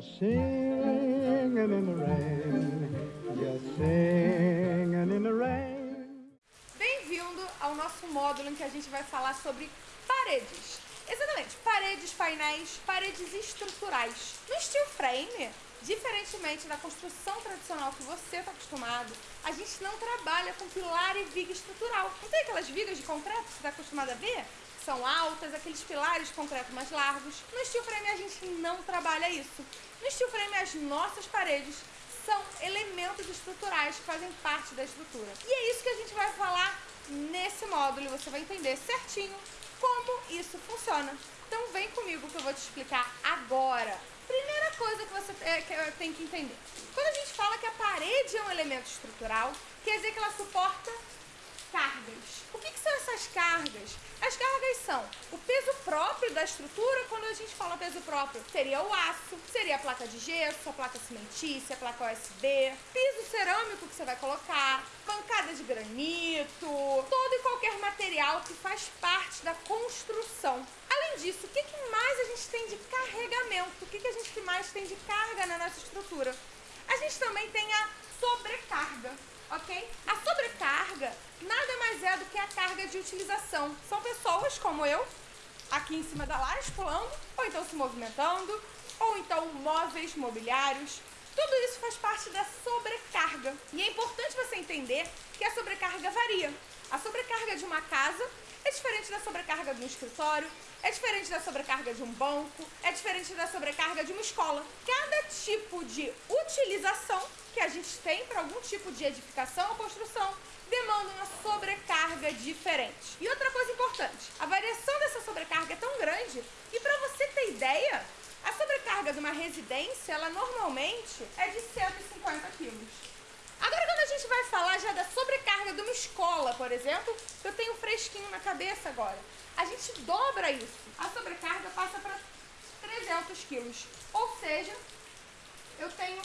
singing in the rain, just singing in the rain. Bem-vindo ao nosso módulo em que a gente vai falar sobre paredes. Exatamente, paredes, painéis, paredes estruturais. No steel frame, diferentemente da construção tradicional que você está acostumado, a gente não trabalha com pilar e viga estrutural. Não tem aquelas vigas de concreto que você está acostumado a ver? São altas, aqueles pilares de concreto mais largos. No steel frame a gente não trabalha isso. No steel frame as nossas paredes são elementos estruturais que fazem parte da estrutura. E é isso que a gente vai falar nesse módulo você vai entender certinho como isso funciona. Então vem comigo que eu vou te explicar agora. Primeira coisa que você tem que entender. Quando a gente fala que a parede é um elemento estrutural, quer dizer que ela suporta cargas. O que, que, são essas cargas? As cargas são o peso próprio da estrutura, quando a gente fala peso próprio, seria o aço, seria a placa de gesso, a placa cimentícia, a placa USB, piso cerâmico que você vai colocar, bancada de granito, todo e qualquer material que faz parte da construção. Além disso, o que, que mais a gente tem de carregamento? O que, que a gente mais tem de carga na nossa estrutura? A gente também tem a sobrecarga ok? A sobrecarga nada mais é do que a carga de utilização. São pessoas como eu, aqui em cima da laje, pulando, ou então se movimentando, ou então móveis, mobiliários. Tudo isso faz parte da sobrecarga. E é importante você entender que a sobrecarga varia. A sobrecarga de uma casa é diferente da sobrecarga de um escritório, é diferente da sobrecarga de um banco, é diferente da sobrecarga de uma escola. Cada tipo de utilização que a gente tem para algum tipo de edificação ou construção demanda uma sobrecarga diferente. E outra coisa importante, a variação dessa sobrecarga é tão grande e para você ter ideia, a sobrecarga de uma residência, ela normalmente é de 150 quilos. Agora, quando a gente vai falar já da sobrecarga de uma escola, por exemplo, eu tenho fresquinho na cabeça agora, a gente dobra isso. A sobrecarga passa para 300 quilos. Ou seja, eu tenho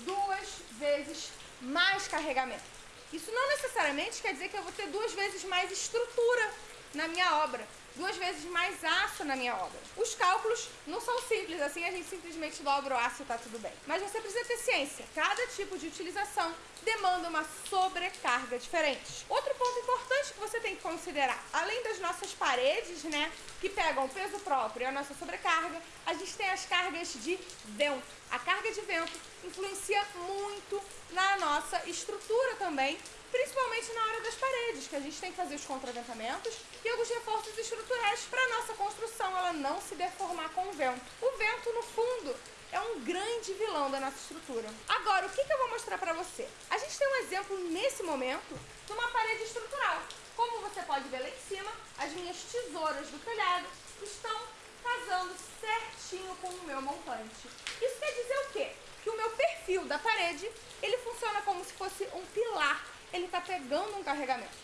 duas vezes mais carregamento. Isso não necessariamente quer dizer que eu vou ter duas vezes mais estrutura na minha obra duas vezes mais aço na minha obra. Os cálculos não são simples, assim a gente simplesmente dobra o aço e tá tudo bem. Mas você precisa ter ciência. Cada tipo de utilização demanda uma sobrecarga diferente. Outro ponto importante que você tem que considerar, além das nossas paredes, né, que pegam o peso próprio e a nossa sobrecarga, a gente tem as cargas de vento. A carga de vento influencia muito na nossa estrutura também principalmente na hora das paredes, que a gente tem que fazer os contraventamentos e alguns reforços estruturais para a nossa construção ela não se deformar com o vento. O vento, no fundo, é um grande vilão da nossa estrutura. Agora, o que, que eu vou mostrar para você? A gente tem um exemplo nesse momento de uma parede estrutural. Como você pode ver lá em cima, as minhas tesouras do telhado estão casando certinho com o meu montante. Isso quer dizer o quê? Que o meu perfil da parede, ele funciona como se fosse um pilar ele está pegando um carregamento.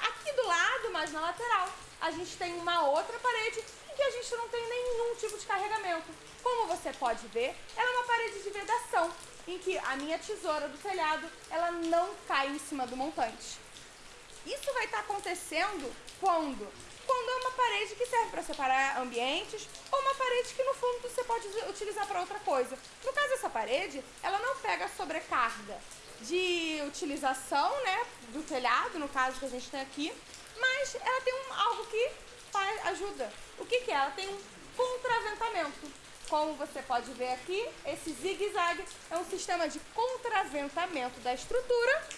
Aqui do lado, mais na lateral, a gente tem uma outra parede em que a gente não tem nenhum tipo de carregamento. Como você pode ver, ela é uma parede de vedação, em que a minha tesoura do telhado, ela não cai em cima do montante. Isso vai estar tá acontecendo quando? Quando é uma parede que serve para separar ambientes ou uma parede que no fundo você pode utilizar para outra coisa. No caso dessa parede, ela não pega sobrecarga, de utilização, né, do telhado, no caso que a gente tem aqui, mas ela tem um, ajuda. O que, que é? Ela tem um contraventamento. Como você pode ver aqui, esse zigue-zague é um sistema de contraventamento da estrutura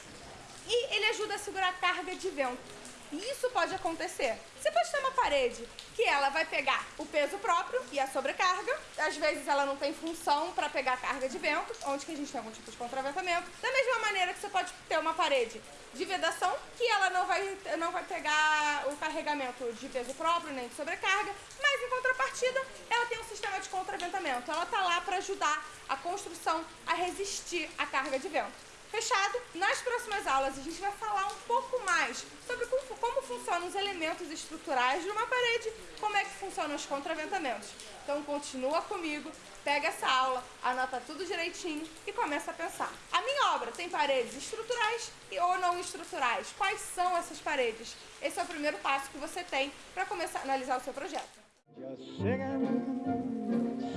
e ele ajuda a segurar a carga de vento. Isso pode acontecer. Você pode ter uma parede que ela vai pegar o peso próprio e a sobrecarga. Às vezes ela não tem função para pegar carga de vento, onde que a gente tem algum tipo de contraventamento. Da mesma maneira que você pode ter uma parede de vedação, que ela não vai, não vai pegar o carregamento de peso próprio nem de sobrecarga, mas em contrapartida ela tem um sistema de contraventamento. Ela está lá para ajudar a construção a resistir à carga de vento. Fechado? Nas próximas aulas a gente vai falar um pouco mais sobre como, como funcionam os elementos estruturais de uma parede, como é que funcionam os contraventamentos. Então continua comigo, pega essa aula, anota tudo direitinho e começa a pensar. A minha obra tem paredes estruturais e ou não estruturais. Quais são essas paredes? Esse é o primeiro passo que você tem para começar a analisar o seu projeto. Just singing,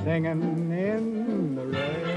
singing in